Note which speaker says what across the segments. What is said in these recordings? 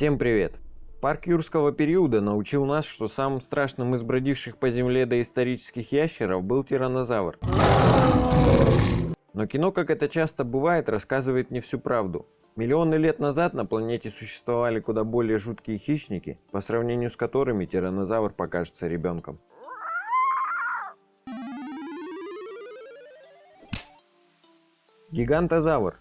Speaker 1: Всем привет! Парк юрского периода научил нас, что самым страшным из бродивших по земле доисторических ящеров был тираннозавр. Но кино, как это часто бывает, рассказывает не всю правду. Миллионы лет назад на планете существовали куда более жуткие хищники, по сравнению с которыми тираннозавр покажется ребенком. Гигантозавр.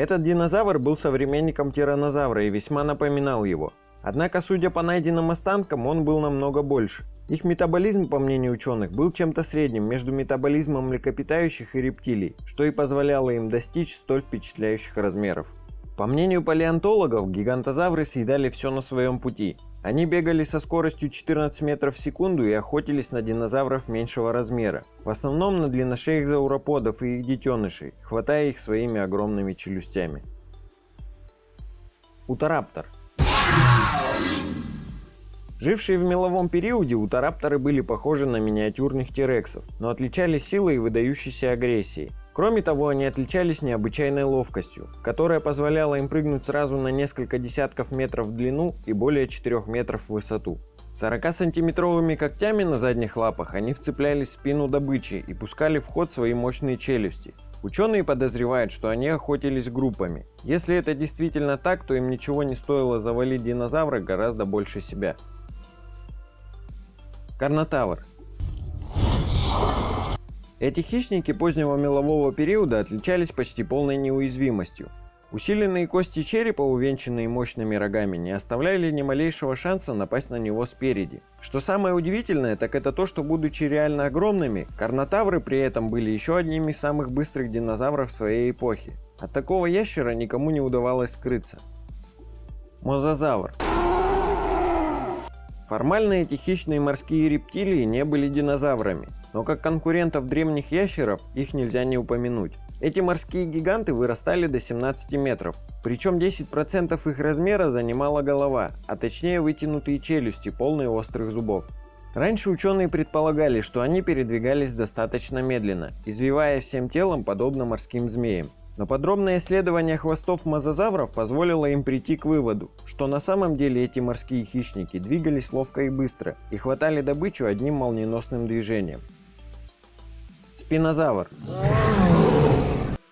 Speaker 1: Этот динозавр был современником тираннозавра и весьма напоминал его. Однако, судя по найденным останкам, он был намного больше. Их метаболизм, по мнению ученых, был чем-то средним между метаболизмом млекопитающих и рептилий, что и позволяло им достичь столь впечатляющих размеров. По мнению палеонтологов, гигантозавры съедали все на своем пути. Они бегали со скоростью 14 метров в секунду и охотились на динозавров меньшего размера. В основном на длинношеих зауроподов и их детенышей, хватая их своими огромными челюстями. Утараптор Жившие в меловом периоде, утарапторы были похожи на миниатюрных тирексов, но отличались силой и выдающейся агрессией. Кроме того, они отличались необычайной ловкостью, которая позволяла им прыгнуть сразу на несколько десятков метров в длину и более 4 метров в высоту. 40-сантиметровыми когтями на задних лапах они вцеплялись в спину добычи и пускали в ход свои мощные челюсти. Ученые подозревают, что они охотились группами. Если это действительно так, то им ничего не стоило завалить динозавра гораздо больше себя. Карнотавр. Эти хищники позднего мелового периода отличались почти полной неуязвимостью. Усиленные кости черепа, увенчанные мощными рогами, не оставляли ни малейшего шанса напасть на него спереди. Что самое удивительное, так это то, что будучи реально огромными, карнотавры при этом были еще одними из самых быстрых динозавров своей эпохи. От такого ящера никому не удавалось скрыться. Мозазавр. Формально эти хищные морские рептилии не были динозаврами, но как конкурентов древних ящеров их нельзя не упомянуть. Эти морские гиганты вырастали до 17 метров, причем 10% их размера занимала голова, а точнее вытянутые челюсти, полные острых зубов. Раньше ученые предполагали, что они передвигались достаточно медленно, извивая всем телом подобно морским змеям. Но подробное исследование хвостов мозазавров позволило им прийти к выводу, что на самом деле эти морские хищники двигались ловко и быстро и хватали добычу одним молниеносным движением. Спинозавр.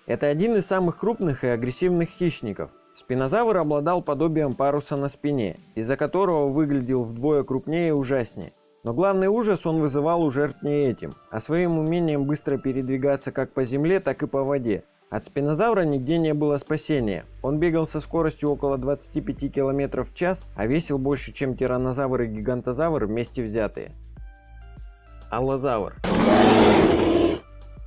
Speaker 1: Это один из самых крупных и агрессивных хищников. Спинозавр обладал подобием паруса на спине, из-за которого выглядел вдвое крупнее и ужаснее. Но главный ужас он вызывал у жертв не этим, а своим умением быстро передвигаться как по земле, так и по воде, от спинозавра нигде не было спасения. Он бегал со скоростью около 25 км в час, а весил больше, чем тираннозавр и гигантозавр вместе взятые. Аллозавр.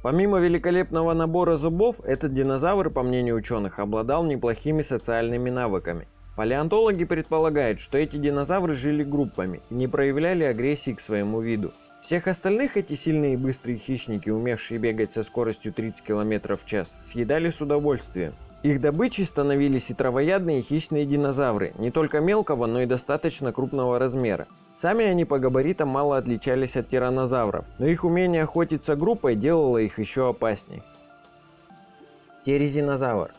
Speaker 1: Помимо великолепного набора зубов, этот динозавр, по мнению ученых, обладал неплохими социальными навыками. Палеонтологи предполагают, что эти динозавры жили группами и не проявляли агрессии к своему виду. Всех остальных эти сильные и быстрые хищники, умевшие бегать со скоростью 30 км в час, съедали с удовольствием. Их добычей становились и травоядные хищные динозавры, не только мелкого, но и достаточно крупного размера. Сами они по габаритам мало отличались от тираннозавров, но их умение охотиться группой делало их еще опаснее. Терезинозавр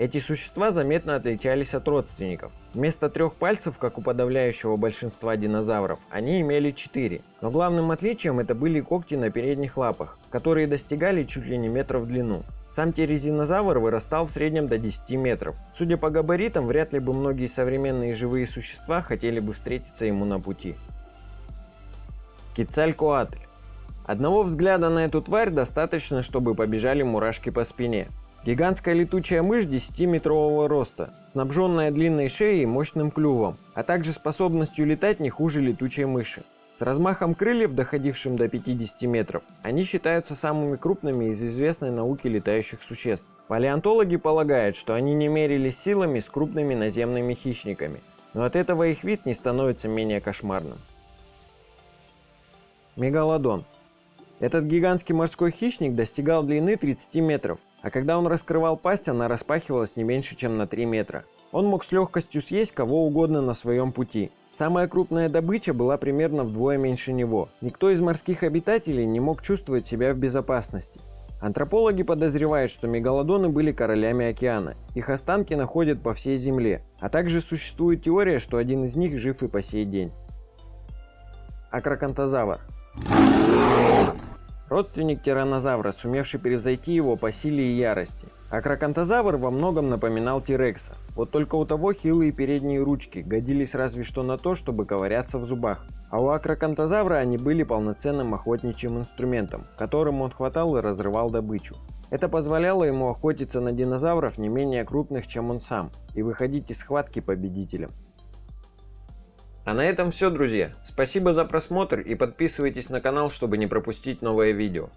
Speaker 1: эти существа заметно отличались от родственников. Вместо трех пальцев, как у подавляющего большинства динозавров, они имели четыре. Но главным отличием это были когти на передних лапах, которые достигали чуть ли не метров в длину. Сам терезинозавр вырастал в среднем до 10 метров. Судя по габаритам, вряд ли бы многие современные живые существа хотели бы встретиться ему на пути. Кицалькоатль. Одного взгляда на эту тварь достаточно, чтобы побежали мурашки по спине. Гигантская летучая мышь 10-метрового роста, снабженная длинной шеей и мощным клювом, а также способностью летать не хуже летучей мыши. С размахом крыльев, доходившим до 50 метров, они считаются самыми крупными из известной науки летающих существ. Палеонтологи полагают, что они не мерились силами с крупными наземными хищниками, но от этого их вид не становится менее кошмарным. Мегалодон. Этот гигантский морской хищник достигал длины 30 метров, а когда он раскрывал пасть, она распахивалась не меньше, чем на 3 метра. Он мог с легкостью съесть кого угодно на своем пути. Самая крупная добыча была примерно вдвое меньше него. Никто из морских обитателей не мог чувствовать себя в безопасности. Антропологи подозревают, что мегалодоны были королями океана. Их останки находят по всей Земле, а также существует теория, что один из них жив и по сей день. Акракантозавр. Родственник тираннозавра, сумевший превзойти его по силе и ярости. Акракантозавр во многом напоминал Тирекса, вот только у того хилые передние ручки годились разве что на то, чтобы ковыряться в зубах. А у акракантозавра они были полноценным охотничьим инструментом, которым он хватал и разрывал добычу. Это позволяло ему охотиться на динозавров не менее крупных, чем он сам, и выходить из схватки победителем. А на этом все, друзья. Спасибо за просмотр и подписывайтесь на канал, чтобы не пропустить новое видео.